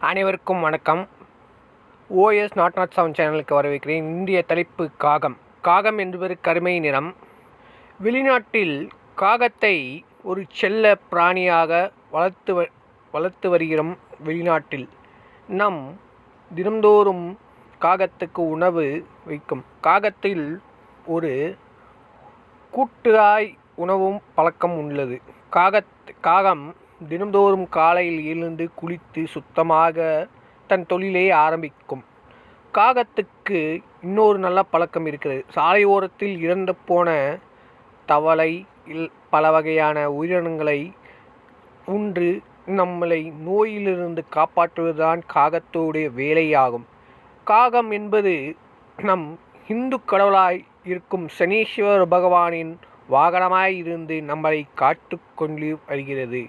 அனைவருக்கும் வணக்கம். OS not not seven சேனலுக்கு வரவேற்கிறேன். இந்திய தலைப்பு காகம். காகம் என்பது கருமை நிறம். வெளிநாட்டில் காகத்தை ஒரு செல்ல பிராணியாக வளர்த்து வ- வளர்த்து வருகிறோம் வெளிநாட்டில். நம் தினந்தோறும் காகத்துக்கு உணவு வைக்கும். காகத்தில் ஒரு கூட்டுராய் உணவும் பழக்கம் உள்ளது. காகத் காகம் தினந்தோறும் காலையில் எழுந்து குளித்து சுத்தமாக தன் தொழிலை ஆரம்பிக்கும். காகத்துக்கு இன்னொரு நல்ல பழக்கம் இருக்கிறது. சாலையோரத்தில் இறந்து போன தவளை இல் பல வகையான உயிரினங்களை உண்டு நம்மளை நோயிலிருந்து காப்பாற்றுவதுதான் காகத்தோடைய வேலையாகும். காகம் என்பது நம் இந்து கடவுளாய் இருக்கும் சனீஸ்வர பகவானின் வாகனமாய் இருந்து நம்மளை காத்து கொண்டு வருகிறது.